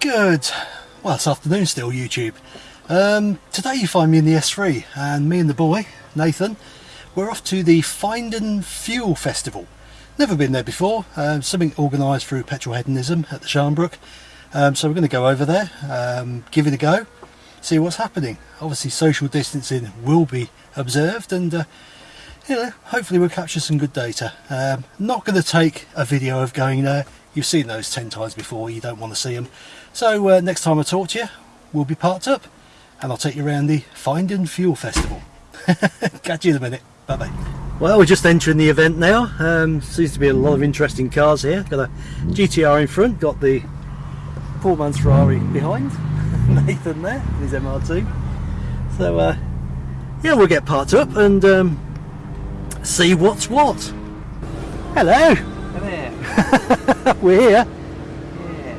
Good. Well, it's afternoon still, YouTube. Um, today you find me in the S3 and me and the boy, Nathan, we're off to the Finden Fuel Festival. Never been there before, um, something organised through Petrol Hedonism at the Sharnbrook. Um, so we're going to go over there, um, give it a go, see what's happening. Obviously social distancing will be observed and uh, you know, hopefully we'll capture some good data. Um, not going to take a video of going there, you've seen those 10 times before, you don't want to see them. So uh, next time I talk to you, we'll be parked up and I'll take you around the Finden Fuel Festival. Catch you in a minute. Bye bye. Well, we're just entering the event now. Um, seems to be a lot of interesting cars here. Got a GTR in front, got the poor man's Ferrari behind. Nathan there, his MR2. So, uh, yeah, we'll get parked up and um, see what's what. Hello. We're here.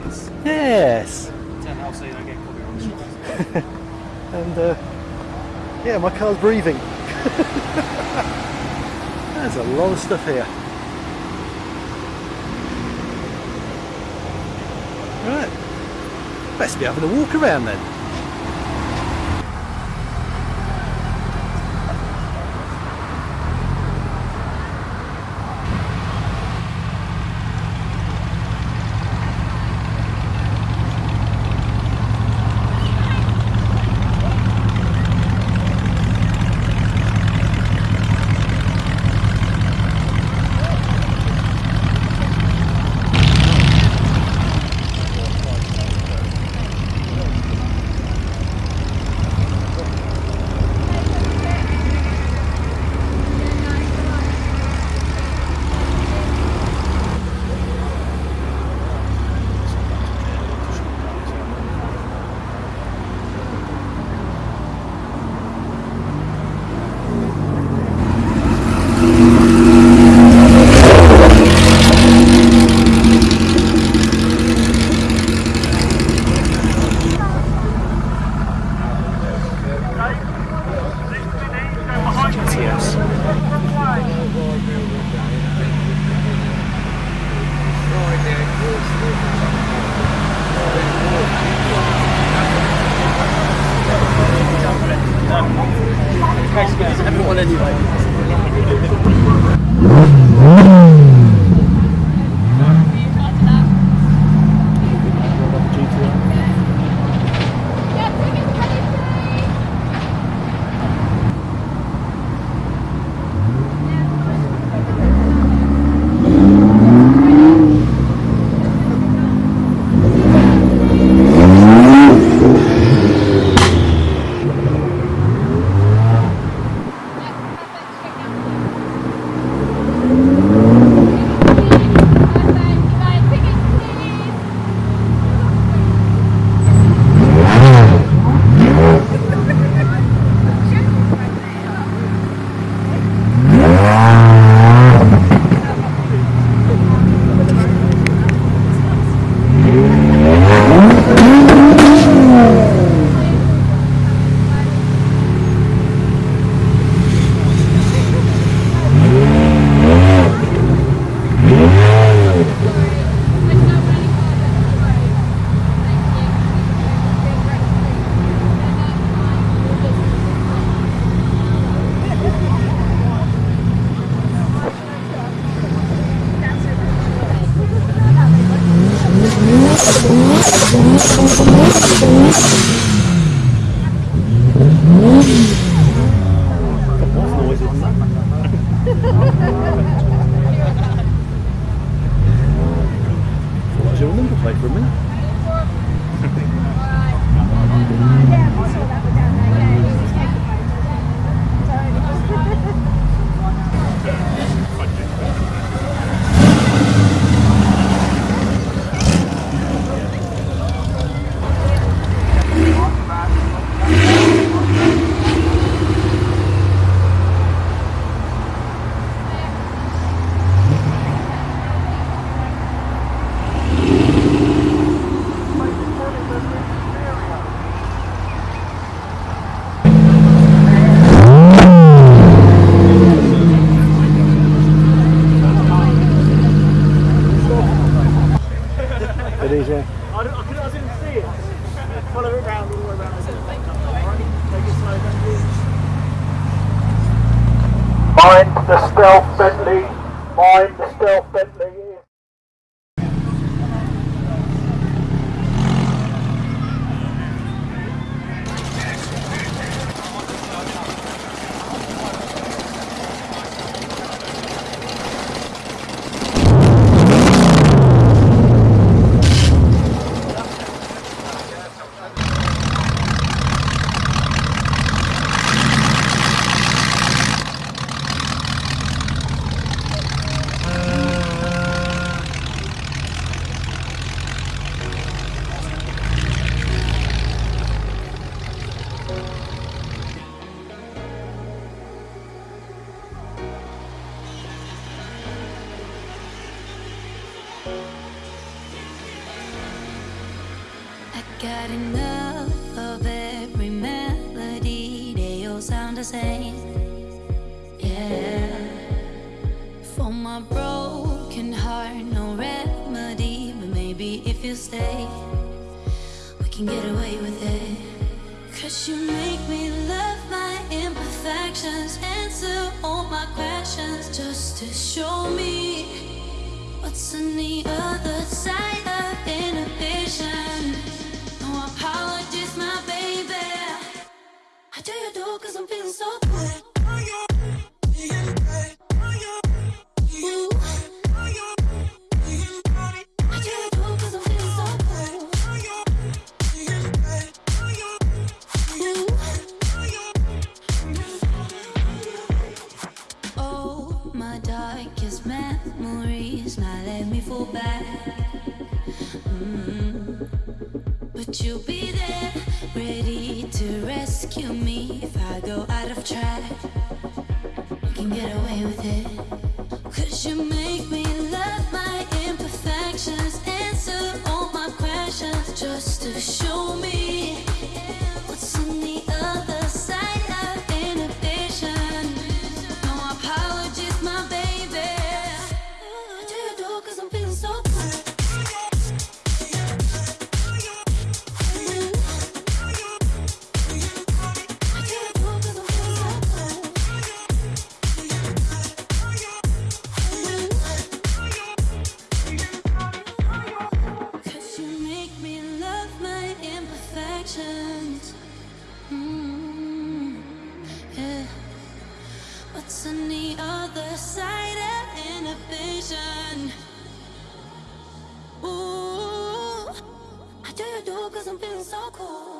Yes. Yes. So you don't get copyright on the and uh, yeah my car's breathing. There's a lot of stuff here. Right. Best be having a walk around then got enough of every melody. They all sound the same. Yeah. For my broken heart, no remedy But maybe if you stay We can get away with it. Cause you make me love my imperfections Answer all my questions Just to show me What's on the other side of inhibition. Apologies, my baby. I tell you do, cause I'm feeling so cool. cause I'm feeling so cool.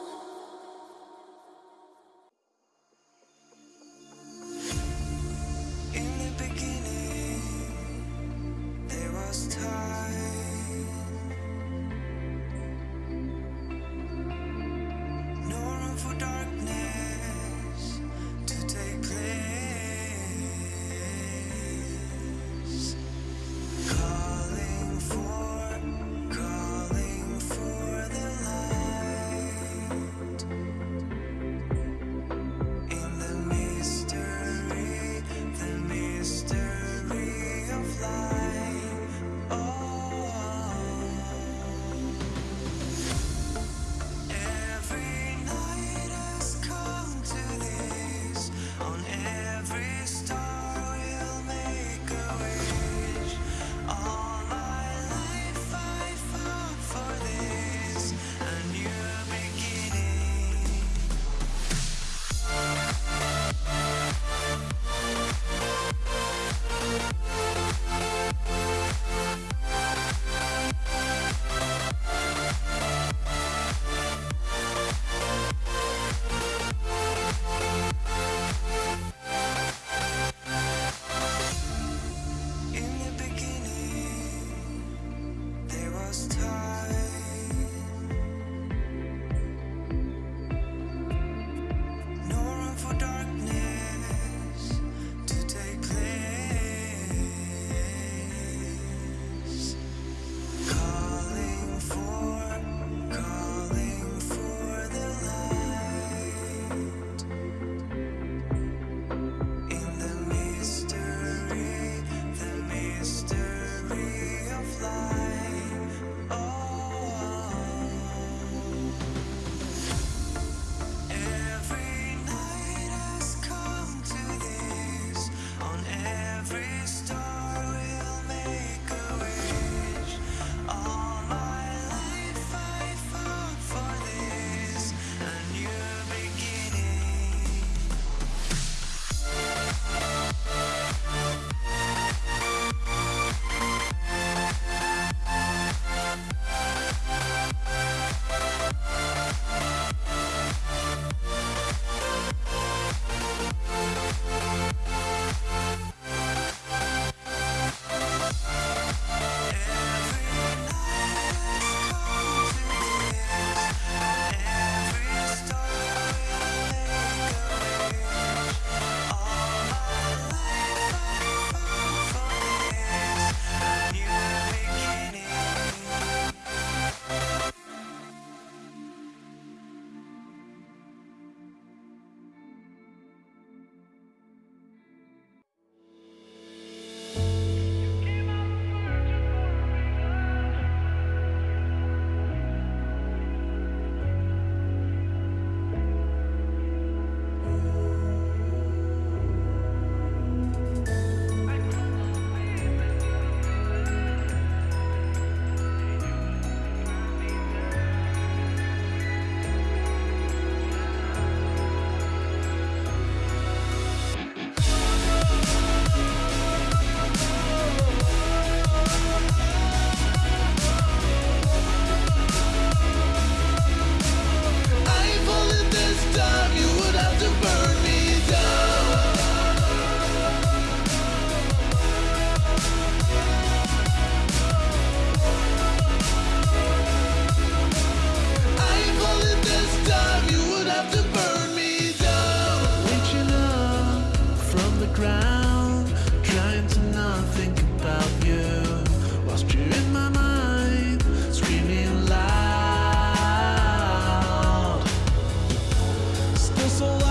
so.